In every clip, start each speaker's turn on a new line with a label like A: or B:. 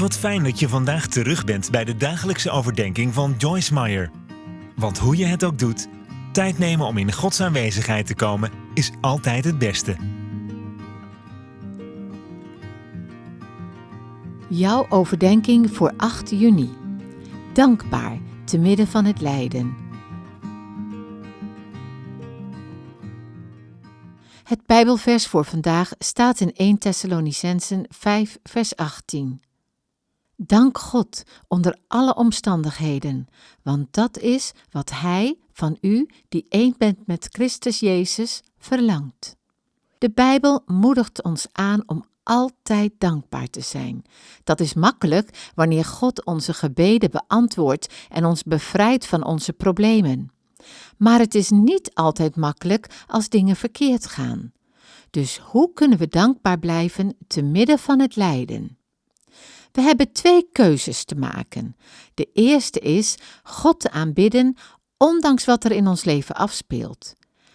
A: Wat fijn dat je vandaag terug bent bij de dagelijkse overdenking van Joyce Meyer. Want hoe je het ook doet, tijd nemen om in Gods aanwezigheid te komen is altijd het beste.
B: Jouw overdenking voor 8 juni. Dankbaar te midden van het lijden. Het Bijbelvers voor vandaag staat in 1 Thessalonicensen 5 vers 18. Dank God onder alle omstandigheden, want dat is wat Hij van u, die één bent met Christus Jezus, verlangt. De Bijbel moedigt ons aan om altijd dankbaar te zijn. Dat is makkelijk wanneer God onze gebeden beantwoordt en ons bevrijdt van onze problemen. Maar het is niet altijd makkelijk als dingen verkeerd gaan. Dus hoe kunnen we dankbaar blijven te midden van het lijden? We hebben twee keuzes te maken. De eerste is God te aanbidden, ondanks wat er in ons leven afspeelt.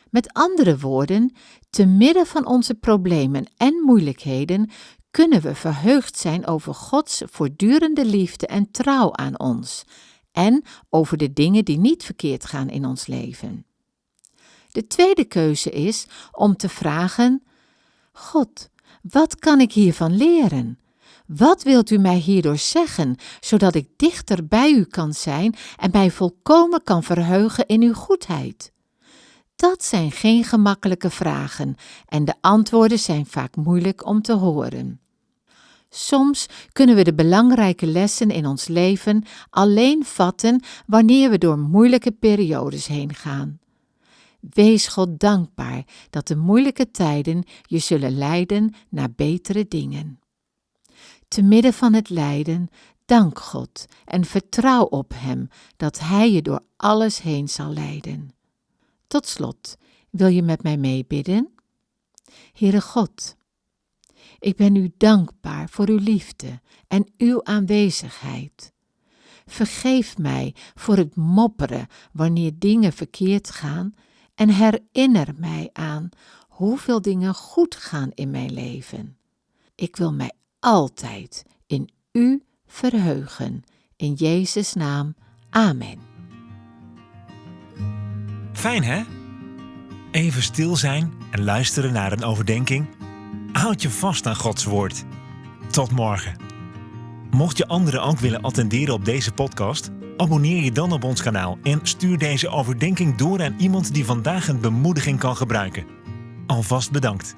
B: Met andere woorden, te midden van onze problemen en moeilijkheden kunnen we verheugd zijn over Gods voortdurende liefde en trouw aan ons en over de dingen die niet verkeerd gaan in ons leven. De tweede keuze is om te vragen: God, wat kan ik hiervan leren? Wat wilt u mij hierdoor zeggen, zodat ik dichter bij u kan zijn en mij volkomen kan verheugen in uw goedheid? Dat zijn geen gemakkelijke vragen en de antwoorden zijn vaak moeilijk om te horen. Soms kunnen we de belangrijke lessen in ons leven alleen vatten wanneer we door moeilijke periodes heen gaan. Wees God dankbaar dat de moeilijke tijden je zullen leiden naar betere dingen. Te midden van het lijden, dank God en vertrouw op Hem dat Hij je door alles heen zal leiden. Tot slot, wil je met mij meebidden? Heere God, ik ben u dankbaar voor uw liefde en uw aanwezigheid. Vergeef mij voor het mopperen wanneer dingen verkeerd gaan en herinner mij aan hoeveel dingen goed gaan in mijn leven. Ik wil mij altijd in u verheugen. In Jezus' naam. Amen.
A: Fijn hè? Even stil zijn en luisteren naar een overdenking. Houd je vast aan Gods woord. Tot morgen. Mocht je anderen ook willen attenderen op deze podcast, abonneer je dan op ons kanaal en stuur deze overdenking door aan iemand die vandaag een bemoediging kan gebruiken. Alvast bedankt.